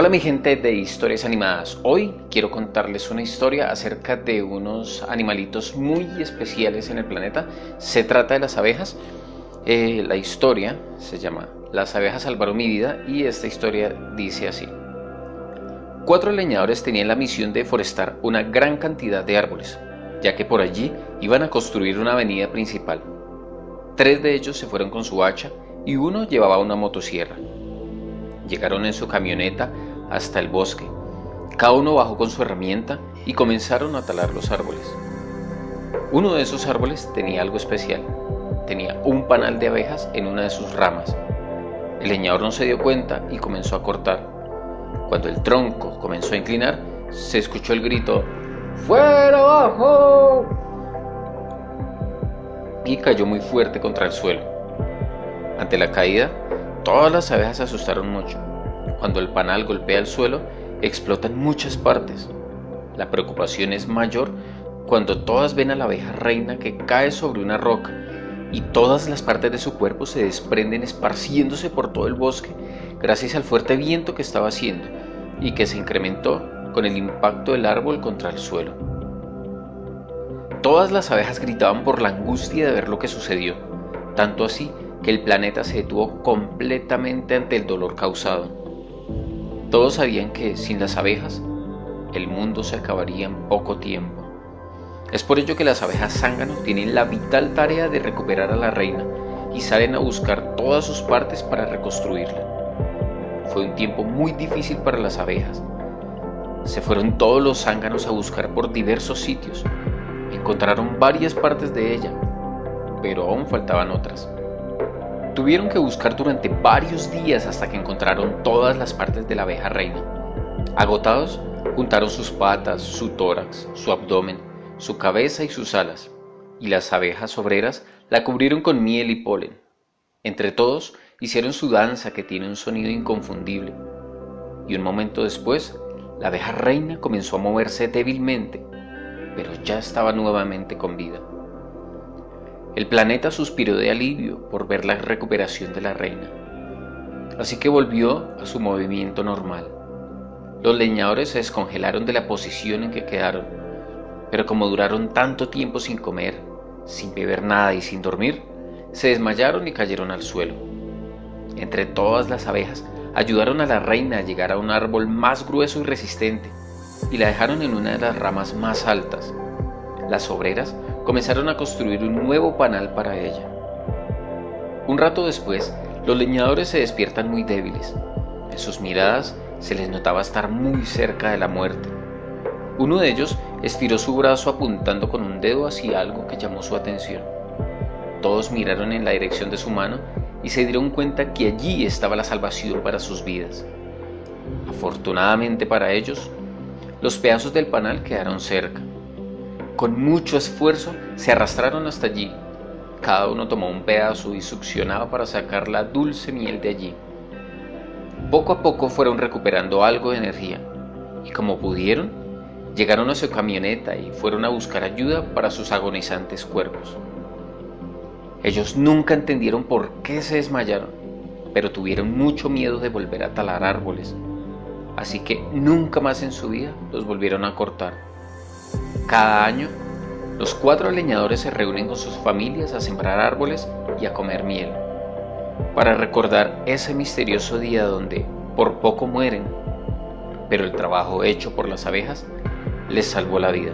Hola mi gente de historias animadas, hoy quiero contarles una historia acerca de unos animalitos muy especiales en el planeta. Se trata de las abejas. Eh, la historia se llama Las abejas salvaron mi vida y esta historia dice así. Cuatro leñadores tenían la misión de forestar una gran cantidad de árboles, ya que por allí iban a construir una avenida principal. Tres de ellos se fueron con su hacha y uno llevaba una motosierra. Llegaron en su camioneta hasta el bosque. Cada uno bajó con su herramienta y comenzaron a talar los árboles. Uno de esos árboles tenía algo especial. Tenía un panal de abejas en una de sus ramas. El leñador no se dio cuenta y comenzó a cortar. Cuando el tronco comenzó a inclinar, se escuchó el grito ¡Fuera abajo! Y cayó muy fuerte contra el suelo. Ante la caída, todas las abejas se asustaron mucho. Cuando el panal golpea el suelo, explota en muchas partes. La preocupación es mayor cuando todas ven a la abeja reina que cae sobre una roca y todas las partes de su cuerpo se desprenden esparciéndose por todo el bosque gracias al fuerte viento que estaba haciendo y que se incrementó con el impacto del árbol contra el suelo. Todas las abejas gritaban por la angustia de ver lo que sucedió, tanto así que el planeta se detuvo completamente ante el dolor causado. Todos sabían que sin las abejas, el mundo se acabaría en poco tiempo. Es por ello que las abejas zángano tienen la vital tarea de recuperar a la reina y salen a buscar todas sus partes para reconstruirla. Fue un tiempo muy difícil para las abejas. Se fueron todos los zánganos a buscar por diversos sitios. Encontraron varias partes de ella, pero aún faltaban otras. Tuvieron que buscar durante varios días hasta que encontraron todas las partes de la abeja reina. Agotados, juntaron sus patas, su tórax, su abdomen, su cabeza y sus alas, y las abejas obreras la cubrieron con miel y polen. Entre todos, hicieron su danza que tiene un sonido inconfundible. Y un momento después, la abeja reina comenzó a moverse débilmente, pero ya estaba nuevamente con vida. El planeta suspiró de alivio por ver la recuperación de la reina. Así que volvió a su movimiento normal. Los leñadores se descongelaron de la posición en que quedaron, pero como duraron tanto tiempo sin comer, sin beber nada y sin dormir, se desmayaron y cayeron al suelo. Entre todas las abejas, ayudaron a la reina a llegar a un árbol más grueso y resistente y la dejaron en una de las ramas más altas. Las obreras comenzaron a construir un nuevo panal para ella. Un rato después, los leñadores se despiertan muy débiles. En sus miradas se les notaba estar muy cerca de la muerte. Uno de ellos estiró su brazo apuntando con un dedo hacia algo que llamó su atención. Todos miraron en la dirección de su mano y se dieron cuenta que allí estaba la salvación para sus vidas. Afortunadamente para ellos, los pedazos del panal quedaron cerca. Con mucho esfuerzo se arrastraron hasta allí. Cada uno tomó un pedazo y succionaba para sacar la dulce miel de allí. Poco a poco fueron recuperando algo de energía y como pudieron, llegaron a su camioneta y fueron a buscar ayuda para sus agonizantes cuerpos. Ellos nunca entendieron por qué se desmayaron, pero tuvieron mucho miedo de volver a talar árboles, así que nunca más en su vida los volvieron a cortar. Cada año, los cuatro leñadores se reúnen con sus familias a sembrar árboles y a comer miel, para recordar ese misterioso día donde por poco mueren, pero el trabajo hecho por las abejas les salvó la vida.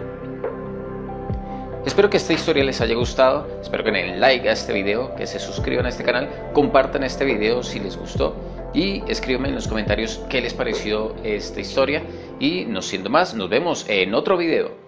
Espero que esta historia les haya gustado, espero que den like a este video, que se suscriban a este canal, compartan este video si les gustó y escríbanme en los comentarios qué les pareció esta historia y no siendo más, nos vemos en otro video.